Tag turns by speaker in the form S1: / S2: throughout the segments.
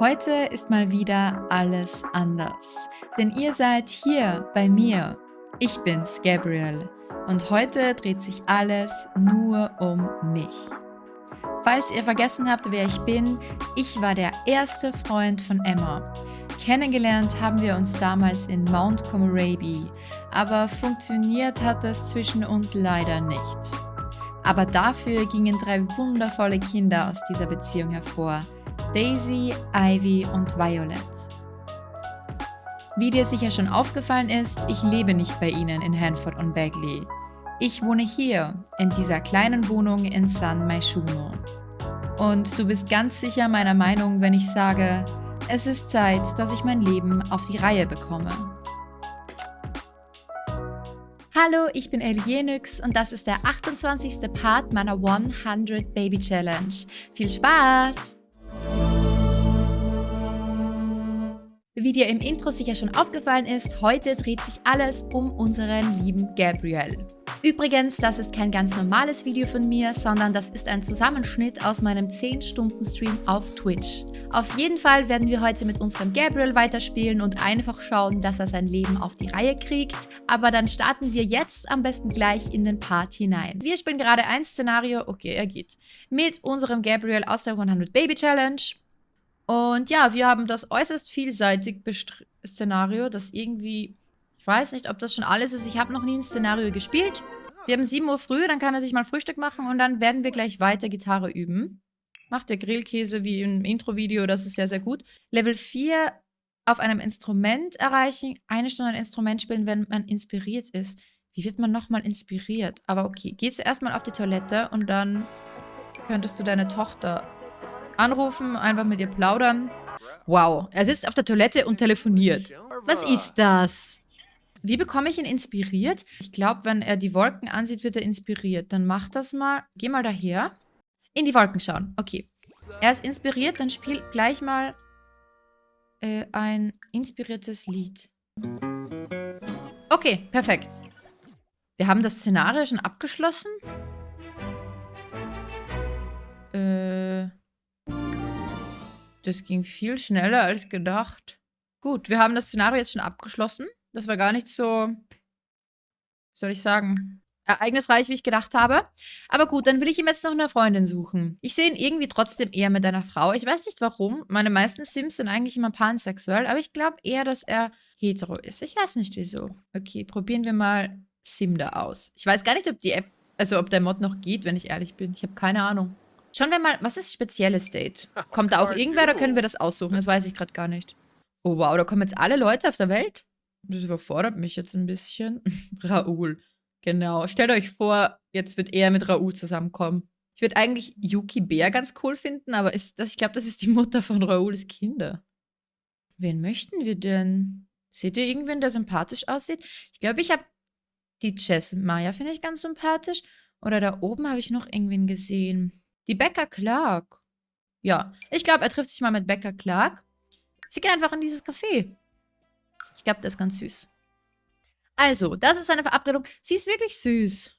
S1: Heute ist mal wieder alles anders, denn ihr seid hier bei mir. Ich bin's, Gabriel, und heute dreht sich alles nur um mich. Falls ihr vergessen habt, wer ich bin, ich war der erste Freund von Emma. Kennengelernt haben wir uns damals in Mount Comoraby, aber funktioniert hat es zwischen uns leider nicht. Aber dafür gingen drei wundervolle Kinder aus dieser Beziehung hervor – Daisy, Ivy und Violet. Wie dir sicher schon aufgefallen ist, ich lebe nicht bei ihnen in Hanford und Bagley. Ich wohne hier, in dieser kleinen Wohnung in San Maishuno. Und du bist ganz sicher meiner Meinung, wenn ich sage, es ist Zeit, dass ich mein Leben auf die Reihe bekomme. Hallo, ich bin Elienix und das ist der 28. Part meiner 100 Baby Challenge. Viel Spaß! Wie dir im Intro sicher schon aufgefallen ist, heute dreht sich alles um unseren lieben Gabriel. Übrigens, das ist kein ganz normales Video von mir, sondern das ist ein Zusammenschnitt aus meinem 10-Stunden-Stream auf Twitch. Auf jeden Fall werden wir heute mit unserem Gabriel weiterspielen und einfach schauen, dass er sein Leben auf die Reihe kriegt. Aber dann starten wir jetzt am besten gleich in den Part hinein. Wir spielen gerade ein Szenario, okay, er geht, mit unserem Gabriel aus der 100 Baby Challenge. Und ja, wir haben das äußerst vielseitig Szenario, das irgendwie, ich weiß nicht, ob das schon alles ist. Ich habe noch nie ein Szenario gespielt. Wir haben 7 Uhr früh, dann kann er sich mal Frühstück machen und dann werden wir gleich weiter Gitarre üben. Macht der Grillkäse wie im Intro-Video, das ist sehr, sehr gut. Level 4 auf einem Instrument erreichen, eine Stunde ein Instrument spielen, wenn man inspiriert ist. Wie wird man nochmal inspiriert? Aber okay, geh zuerst mal auf die Toilette und dann könntest du deine Tochter Anrufen, einfach mit ihr plaudern. Wow, er sitzt auf der Toilette und telefoniert. Was ist das? Wie bekomme ich ihn inspiriert? Ich glaube, wenn er die Wolken ansieht, wird er inspiriert. Dann mach das mal. Geh mal daher. In die Wolken schauen. Okay. Er ist inspiriert, dann spiel gleich mal äh, ein inspiriertes Lied. Okay, perfekt. Wir haben das Szenario schon abgeschlossen. Äh... Das ging viel schneller als gedacht. Gut, wir haben das Szenario jetzt schon abgeschlossen. Das war gar nicht so, wie soll ich sagen, ereignisreich, wie ich gedacht habe. Aber gut, dann will ich ihm jetzt noch eine Freundin suchen. Ich sehe ihn irgendwie trotzdem eher mit einer Frau. Ich weiß nicht warum. Meine meisten Sims sind eigentlich immer pansexuell, aber ich glaube eher, dass er hetero ist. Ich weiß nicht wieso. Okay, probieren wir mal Simda aus. Ich weiß gar nicht, ob die App, also ob der Mod noch geht, wenn ich ehrlich bin. Ich habe keine Ahnung. Schauen wir mal, was ist spezielles Date? Kommt da auch irgendwer oder können wir das aussuchen? Das weiß ich gerade gar nicht. Oh wow, da kommen jetzt alle Leute auf der Welt? Das überfordert mich jetzt ein bisschen. Raoul. Genau. Stellt euch vor, jetzt wird er mit Raoul zusammenkommen. Ich würde eigentlich Yuki Bär ganz cool finden, aber ist das, ich glaube, das ist die Mutter von Raouls Kinder. Wen möchten wir denn? Seht ihr irgendwen, der sympathisch aussieht? Ich glaube, ich habe die Jess Maya, finde ich ganz sympathisch. Oder da oben habe ich noch irgendwen gesehen. Die Becker Clark. Ja, ich glaube, er trifft sich mal mit Becker Clark. Sie gehen einfach in dieses Café. Ich glaube, das ist ganz süß. Also, das ist seine Verabredung. Sie ist wirklich süß.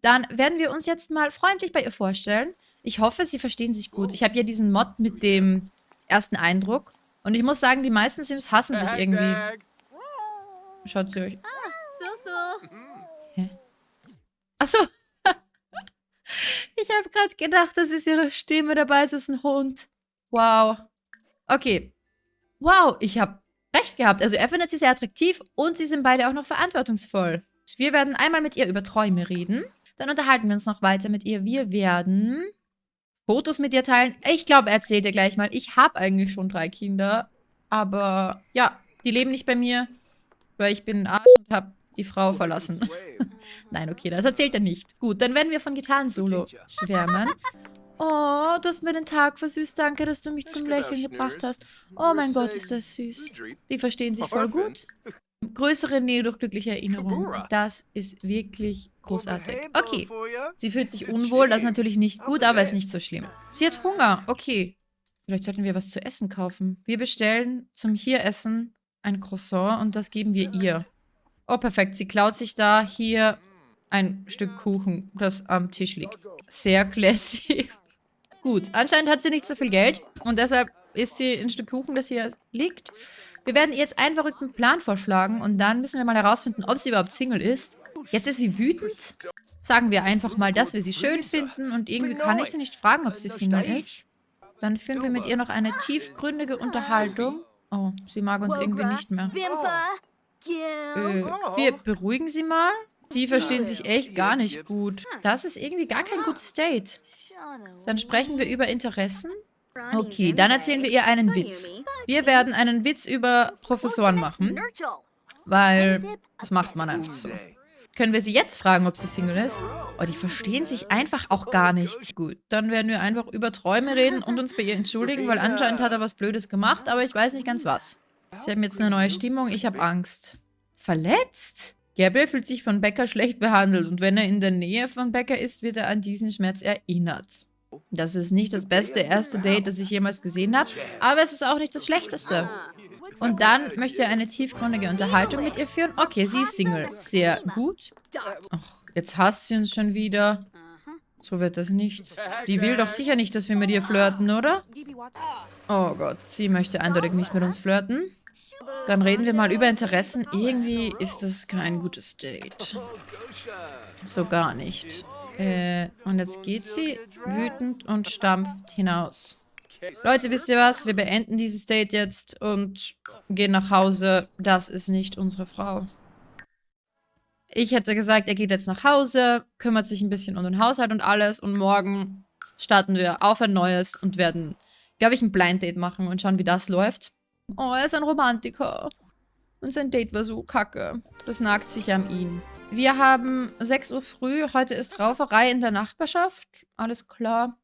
S1: Dann werden wir uns jetzt mal freundlich bei ihr vorstellen. Ich hoffe, sie verstehen sich gut. Ich habe ja diesen Mod mit dem ersten Eindruck. Und ich muss sagen, die meisten Sims hassen sich irgendwie. Schaut sie euch. Ah, so, so. Hä? Achso. Ich habe gerade gedacht, das ist ihre Stimme, dabei ist es ein Hund. Wow. Okay. Wow, ich habe recht gehabt. Also er findet sie sehr attraktiv und sie sind beide auch noch verantwortungsvoll. Wir werden einmal mit ihr über Träume reden. Dann unterhalten wir uns noch weiter mit ihr. Wir werden Fotos mit ihr teilen. Ich glaube, er erzählt ihr gleich mal. Ich habe eigentlich schon drei Kinder. Aber ja, die leben nicht bei mir, weil ich bin ein Arsch und habe die Frau verlassen. Nein, okay, das erzählt er nicht. Gut, dann werden wir von Gitarren-Solo schwärmen. Oh, du hast mir den Tag versüßt. Danke, dass du mich zum Lächeln gebracht hast. Oh mein Gott, ist das süß. Die verstehen sich voll gut. Größere Nähe durch glückliche Erinnerungen. Das ist wirklich großartig. Okay, sie fühlt sich unwohl. Das ist natürlich nicht gut, aber ist nicht so schlimm. Sie hat Hunger. Okay. Vielleicht sollten wir was zu essen kaufen. Wir bestellen zum Hier-Essen ein Croissant und das geben wir ihr. Oh, perfekt. Sie klaut sich da hier ein Stück Kuchen, das am Tisch liegt. Sehr classy. Gut, anscheinend hat sie nicht so viel Geld und deshalb isst sie ein Stück Kuchen, das hier liegt. Wir werden ihr jetzt einen verrückten Plan vorschlagen und dann müssen wir mal herausfinden, ob sie überhaupt Single ist. Jetzt ist sie wütend. Sagen wir einfach mal, dass wir sie schön finden und irgendwie kann ich sie nicht fragen, ob sie Single ist. Dann führen wir mit ihr noch eine tiefgründige Unterhaltung. Oh, sie mag uns irgendwie nicht mehr. Äh, wir beruhigen sie mal. Die verstehen sich echt gar nicht gut. Das ist irgendwie gar kein gutes Date. Dann sprechen wir über Interessen. Okay, dann erzählen wir ihr einen Witz. Wir werden einen Witz über Professoren machen. Weil, das macht man einfach so. Können wir sie jetzt fragen, ob sie Single ist? Oh, die verstehen sich einfach auch gar nicht. Gut, dann werden wir einfach über Träume reden und uns bei ihr entschuldigen, weil anscheinend hat er was Blödes gemacht, aber ich weiß nicht ganz was. Sie haben jetzt eine neue Stimmung, ich habe Angst. Verletzt? Gabriel fühlt sich von Becker schlecht behandelt und wenn er in der Nähe von Becker ist, wird er an diesen Schmerz erinnert. Das ist nicht das beste erste Date, das ich jemals gesehen habe, aber es ist auch nicht das schlechteste. Und dann möchte er eine tiefgründige Unterhaltung mit ihr führen. Okay, sie ist Single. Sehr gut. Ach, jetzt hasst sie uns schon wieder. So wird das nichts. Die will doch sicher nicht, dass wir mit ihr flirten, oder? Oh Gott, sie möchte eindeutig nicht mit uns flirten. Dann reden wir mal über Interessen. Irgendwie ist das kein gutes Date. So gar nicht. Äh, und jetzt geht sie wütend und stampft hinaus. Leute, wisst ihr was? Wir beenden dieses Date jetzt und gehen nach Hause. Das ist nicht unsere Frau. Ich hätte gesagt, er geht jetzt nach Hause, kümmert sich ein bisschen um den Haushalt und alles und morgen starten wir auf ein neues und werden, glaube ich, ein Blind Date machen und schauen, wie das läuft. Oh, er ist ein Romantiker. Und sein Date war so kacke. Das nagt sich an ihn. Wir haben 6 Uhr früh. Heute ist Rauferei in der Nachbarschaft. Alles klar.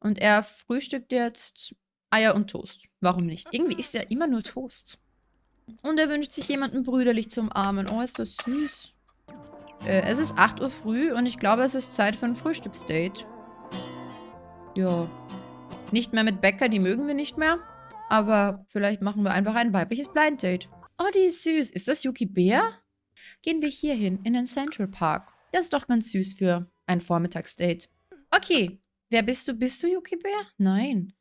S1: Und er frühstückt jetzt Eier und Toast. Warum nicht? Irgendwie isst er immer nur Toast. Und er wünscht sich jemanden brüderlich zu umarmen. Oh, ist das süß. Äh, es ist 8 Uhr früh und ich glaube, es ist Zeit für ein Frühstücksdate. Ja. Nicht mehr mit Bäcker, die mögen wir nicht mehr. Aber vielleicht machen wir einfach ein weibliches Blind Date. Oh, die ist süß. Ist das Yuki Bär? Gehen wir hier hin, in den Central Park. Das ist doch ganz süß für ein Vormittagsdate. Okay, wer bist du? Bist du Yuki Bär? Nein.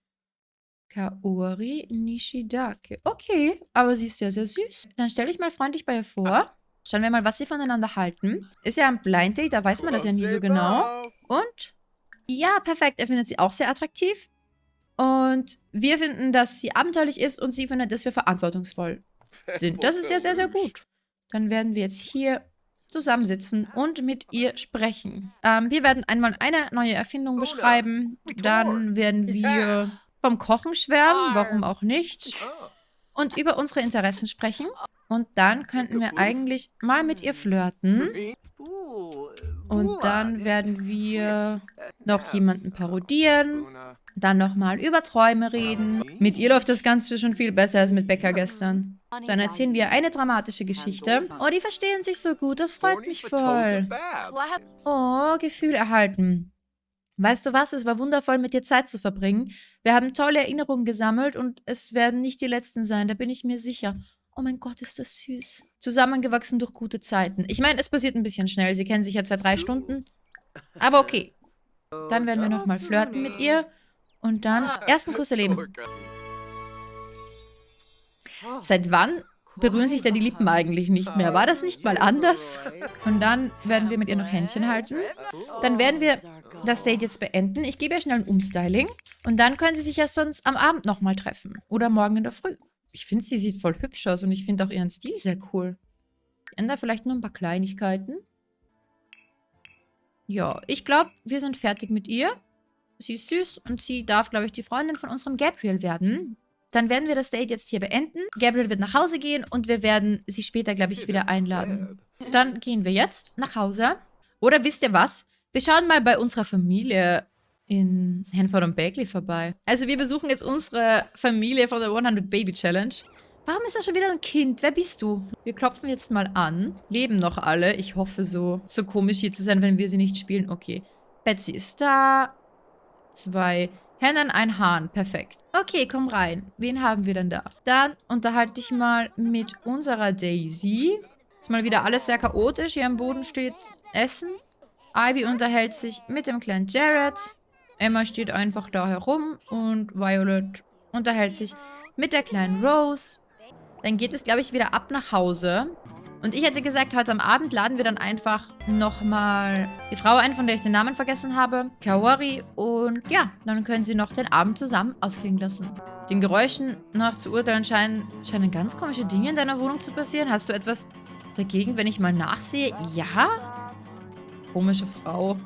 S1: Kaori Nishidake. Okay, aber sie ist sehr, sehr süß. Dann stelle ich mal freundlich bei ihr vor. Schauen wir mal, was sie voneinander halten. Ist ja ein Blind Date, da weiß man das ja nie so genau. Und? Ja, perfekt. Er findet sie auch sehr attraktiv. Und wir finden, dass sie abenteuerlich ist und sie findet, dass wir verantwortungsvoll sind. Das ist ja sehr, sehr gut. Dann werden wir jetzt hier zusammensitzen und mit ihr sprechen. Ähm, wir werden einmal eine neue Erfindung beschreiben. Dann werden wir vom Kochen schwärmen, warum auch nicht. Und über unsere Interessen sprechen. Und dann könnten wir eigentlich mal mit ihr flirten. Und dann werden wir noch jemanden parodieren. Dann nochmal über Träume reden. Mit ihr läuft das Ganze schon viel besser als mit Becker gestern. Dann erzählen wir eine dramatische Geschichte. Oh, die verstehen sich so gut. Das freut mich voll. Oh, Gefühl erhalten. Weißt du was? Es war wundervoll, mit dir Zeit zu verbringen. Wir haben tolle Erinnerungen gesammelt und es werden nicht die letzten sein, da bin ich mir sicher. Oh mein Gott, ist das süß. Zusammengewachsen durch gute Zeiten. Ich meine, es passiert ein bisschen schnell. Sie kennen sich jetzt seit drei Stunden. Aber okay. Dann werden wir nochmal flirten mit ihr. Und dann ah. ersten Kuss erleben. Seit wann berühren sich denn die Lippen eigentlich nicht mehr? War das nicht mal anders? Und dann werden wir mit ihr noch Händchen halten. Dann werden wir das Date jetzt beenden. Ich gebe ihr schnell ein Umstyling. Und dann können sie sich ja sonst am Abend nochmal treffen. Oder morgen in der Früh. Ich finde, sie sieht voll hübsch aus und ich finde auch ihren Stil sehr cool. Ich ändere vielleicht nur ein paar Kleinigkeiten. Ja, ich glaube, wir sind fertig mit ihr. Sie ist süß und sie darf, glaube ich, die Freundin von unserem Gabriel werden. Dann werden wir das Date jetzt hier beenden. Gabriel wird nach Hause gehen und wir werden sie später, glaube ich, wieder einladen. Dann gehen wir jetzt nach Hause. Oder wisst ihr was? Wir schauen mal bei unserer Familie in Hanford und Bagley vorbei. Also wir besuchen jetzt unsere Familie von der 100 Baby Challenge. Warum ist da schon wieder ein Kind? Wer bist du? Wir klopfen jetzt mal an. Leben noch alle. Ich hoffe so. So komisch hier zu sein, wenn wir sie nicht spielen. Okay. Betsy ist da zwei Hennen, ein Hahn. Perfekt. Okay, komm rein. Wen haben wir denn da? Dann unterhalte ich mal mit unserer Daisy. Ist mal wieder alles sehr chaotisch. Hier am Boden steht Essen. Ivy unterhält sich mit dem kleinen Jared. Emma steht einfach da herum und Violet unterhält sich mit der kleinen Rose. Dann geht es, glaube ich, wieder ab nach Hause. Und ich hätte gesagt, heute am Abend laden wir dann einfach nochmal die Frau ein, von der ich den Namen vergessen habe. Kawari. Und ja, dann können sie noch den Abend zusammen ausklingen lassen. Den Geräuschen nach zu urteilen scheinen, scheinen ganz komische Dinge in deiner Wohnung zu passieren. Hast du etwas dagegen, wenn ich mal nachsehe? Ja? Komische Frau.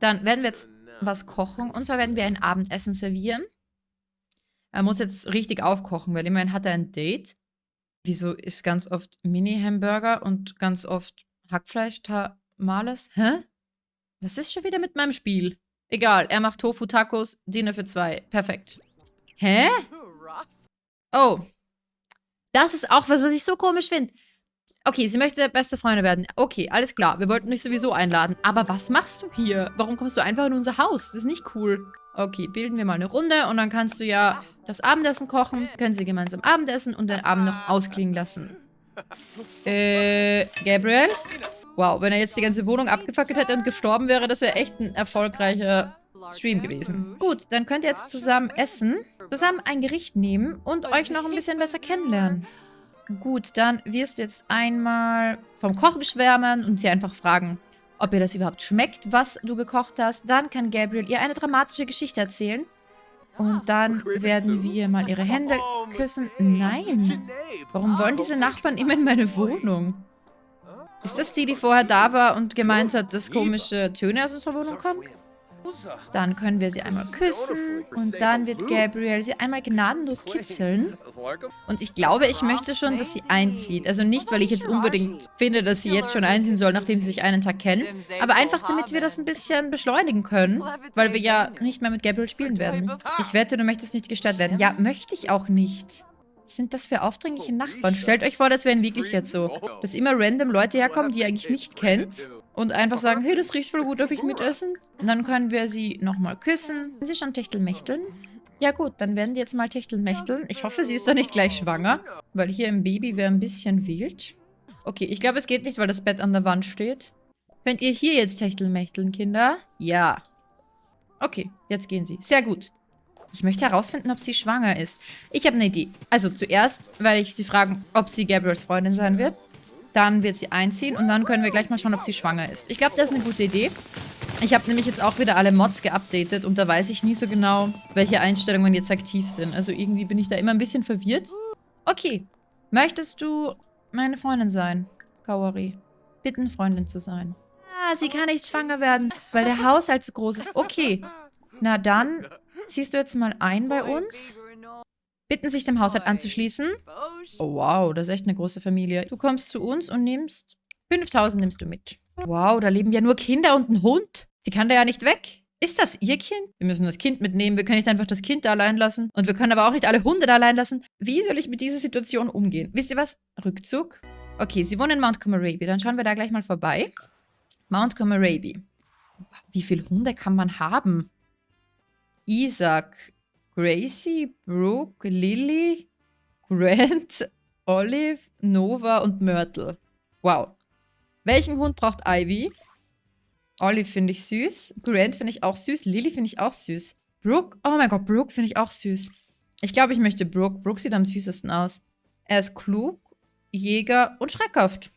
S1: Dann werden wir jetzt was kochen. Und zwar werden wir ein Abendessen servieren. Er muss jetzt richtig aufkochen, weil immerhin hat er ein Date. Wieso ist ganz oft Mini-Hamburger und ganz oft Hackfleisch-Tamales? Hä? Was ist schon wieder mit meinem Spiel? Egal, er macht Tofu-Tacos, Dinner für zwei. Perfekt. Hä? Oh. Das ist auch was, was ich so komisch finde. Okay, sie möchte beste Freunde werden. Okay, alles klar. Wir wollten dich sowieso einladen. Aber was machst du hier? Warum kommst du einfach in unser Haus? Das ist nicht cool. Okay, bilden wir mal eine Runde und dann kannst du ja das Abendessen kochen. Können sie gemeinsam Abendessen und den Abend noch ausklingen lassen. Äh, Gabriel? Wow, wenn er jetzt die ganze Wohnung abgefackelt hätte und gestorben wäre, das wäre echt ein erfolgreicher Stream gewesen. Gut, dann könnt ihr jetzt zusammen essen, zusammen ein Gericht nehmen und euch noch ein bisschen besser kennenlernen. Gut, dann wirst du jetzt einmal vom Kochen schwärmen und sie einfach fragen, ob ihr das überhaupt schmeckt, was du gekocht hast. Dann kann Gabriel ihr eine dramatische Geschichte erzählen. Und dann werden wir mal ihre Hände küssen. Nein. Warum wollen diese Nachbarn immer in meine Wohnung? Ist das die, die vorher da war und gemeint hat, dass komische Töne aus unserer Wohnung kommen? Dann können wir sie einmal küssen und dann wird Gabriel sie einmal gnadenlos kitzeln. Und ich glaube, ich möchte schon, dass sie einzieht. Also nicht, weil ich jetzt unbedingt finde, dass sie jetzt schon einziehen soll, nachdem sie sich einen Tag kennen. Aber einfach, damit wir das ein bisschen beschleunigen können, weil wir ja nicht mehr mit Gabriel spielen werden. Ich wette, du möchtest nicht gestört werden. Ja, möchte ich auch nicht sind das für aufdringliche Nachbarn? Stellt euch vor, das wäre in Wirklichkeit so. Dass immer random Leute herkommen, die ihr eigentlich nicht kennt und einfach sagen, hey, das riecht voll gut, darf ich mitessen? Und dann können wir sie nochmal küssen. Sind sie schon Techtelmechteln? Ja gut, dann werden die jetzt mal Techtelmechteln. Ich hoffe, sie ist da nicht gleich schwanger, weil hier im Baby wäre ein bisschen wild. Okay, ich glaube, es geht nicht, weil das Bett an der Wand steht. Könnt ihr hier jetzt Techtelmechteln, Kinder? Ja. Okay, jetzt gehen sie. Sehr gut. Ich möchte herausfinden, ob sie schwanger ist. Ich habe eine Idee. Also zuerst werde ich sie fragen, ob sie Gabriels Freundin sein wird. Dann wird sie einziehen und dann können wir gleich mal schauen, ob sie schwanger ist. Ich glaube, das ist eine gute Idee. Ich habe nämlich jetzt auch wieder alle Mods geupdatet und da weiß ich nie so genau, welche Einstellungen jetzt aktiv sind. Also irgendwie bin ich da immer ein bisschen verwirrt. Okay. Möchtest du meine Freundin sein, Kawari? Bitten, Freundin zu sein. Ah, sie kann nicht schwanger werden, weil der Haushalt zu groß ist. Okay. Na dann ziehst du jetzt mal ein bei uns bitten, sich dem Haushalt anzuschließen. Oh, wow, das ist echt eine große Familie. Du kommst zu uns und nimmst 5000 nimmst du mit. Wow, da leben ja nur Kinder und ein Hund. Sie kann da ja nicht weg. Ist das ihr Kind? Wir müssen das Kind mitnehmen. Wir können nicht einfach das Kind da allein lassen. Und wir können aber auch nicht alle Hunde da allein lassen. Wie soll ich mit dieser Situation umgehen? Wisst ihr was? Rückzug. Okay, sie wohnen in Mount Comoraby. Dann schauen wir da gleich mal vorbei. Mount Comoraby. Wie viele Hunde kann man haben? Isaac, Gracie, Brooke, Lily, Grant, Olive, Nova und Myrtle. Wow. Welchen Hund braucht Ivy? Olive finde ich süß. Grant finde ich auch süß. Lily finde ich auch süß. Brooke? Oh mein Gott, Brooke finde ich auch süß. Ich glaube, ich möchte Brooke. Brooke sieht am süßesten aus. Er ist klug, Jäger und schreckhaft.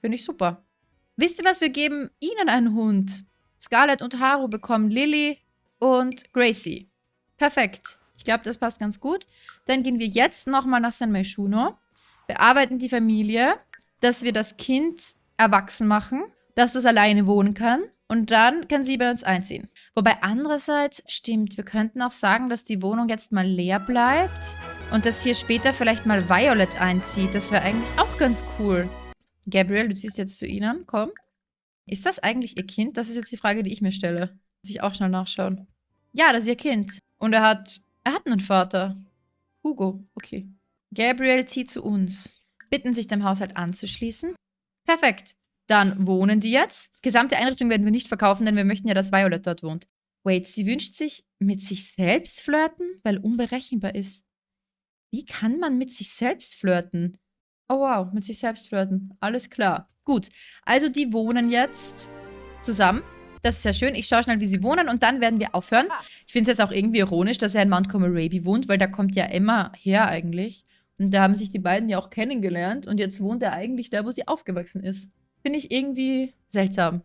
S1: Finde ich super. Wisst ihr was? Wir geben ihnen einen Hund. Scarlett und Haru bekommen Lily und Gracie. Perfekt. Ich glaube, das passt ganz gut. Dann gehen wir jetzt nochmal nach San Meishuno, bearbeiten die Familie, dass wir das Kind erwachsen machen, dass es alleine wohnen kann und dann kann sie bei uns einziehen. Wobei andererseits, stimmt, wir könnten auch sagen, dass die Wohnung jetzt mal leer bleibt und dass hier später vielleicht mal Violet einzieht. Das wäre eigentlich auch ganz cool. Gabriel, du ziehst jetzt zu ihnen, komm. Ist das eigentlich ihr Kind? Das ist jetzt die Frage, die ich mir stelle. Muss ich auch schnell nachschauen. Ja, das ist ihr Kind. Und er hat, er hat einen Vater. Hugo, okay. Gabriel zieht zu uns. Bitten sich dem Haushalt anzuschließen. Perfekt. Dann wohnen die jetzt. Gesamte Einrichtung werden wir nicht verkaufen, denn wir möchten ja, dass Violet dort wohnt. Wait, sie wünscht sich mit sich selbst flirten, weil unberechenbar ist. Wie kann man mit sich selbst flirten? Oh wow, mit sich selbst flirten. Alles klar. Gut, also die wohnen jetzt zusammen. Das ist sehr schön. Ich schaue schnell, wie sie wohnen und dann werden wir aufhören. Ich finde es jetzt auch irgendwie ironisch, dass er in Mount Comoraby wohnt, weil da kommt ja Emma her eigentlich. Und da haben sich die beiden ja auch kennengelernt und jetzt wohnt er eigentlich da, wo sie aufgewachsen ist. Finde ich irgendwie seltsam.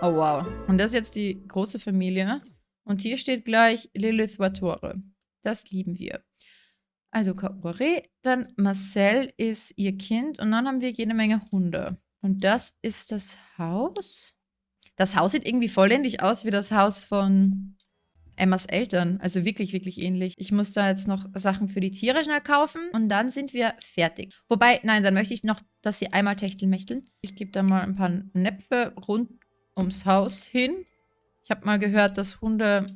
S1: Oh wow. Und das ist jetzt die große Familie. Und hier steht gleich Lilith Watore. Das lieben wir. Also Kaore, dann Marcel ist ihr Kind und dann haben wir jede Menge Hunde. Und das ist das Haus. Das Haus sieht irgendwie voll ähnlich aus wie das Haus von Emmas Eltern. Also wirklich, wirklich ähnlich. Ich muss da jetzt noch Sachen für die Tiere schnell kaufen und dann sind wir fertig. Wobei, nein, dann möchte ich noch, dass sie einmal techtelmächteln. Ich gebe da mal ein paar Näpfe rund ums Haus hin. Ich habe mal gehört, dass Hunde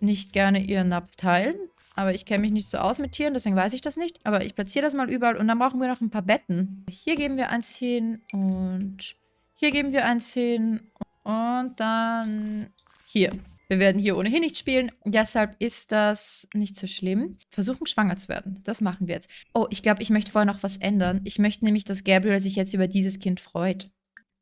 S1: nicht gerne ihren Napf teilen. Aber ich kenne mich nicht so aus mit Tieren, deswegen weiß ich das nicht. Aber ich platziere das mal überall und dann brauchen wir noch ein paar Betten. Hier geben wir eins hin und hier geben wir eins hin und dann hier. Wir werden hier ohnehin nicht spielen, deshalb ist das nicht so schlimm. Versuchen, schwanger zu werden. Das machen wir jetzt. Oh, ich glaube, ich möchte vorher noch was ändern. Ich möchte nämlich, dass Gabriel sich jetzt über dieses Kind freut.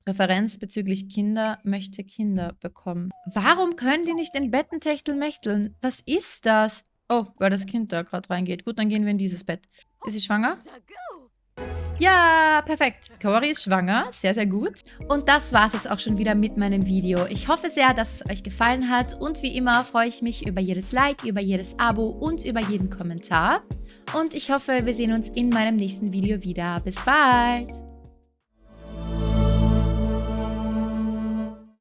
S1: Referenz bezüglich Kinder möchte Kinder bekommen. Warum können die nicht in Betten techtelmächteln? Was ist das? Oh, weil das Kind da gerade reingeht. Gut, dann gehen wir in dieses Bett. Ist sie schwanger? Ja, perfekt. Kaori ist schwanger. Sehr, sehr gut. Und das war es jetzt auch schon wieder mit meinem Video. Ich hoffe sehr, dass es euch gefallen hat. Und wie immer freue ich mich über jedes Like, über jedes Abo und über jeden Kommentar. Und ich hoffe, wir sehen uns in meinem nächsten Video wieder. Bis bald!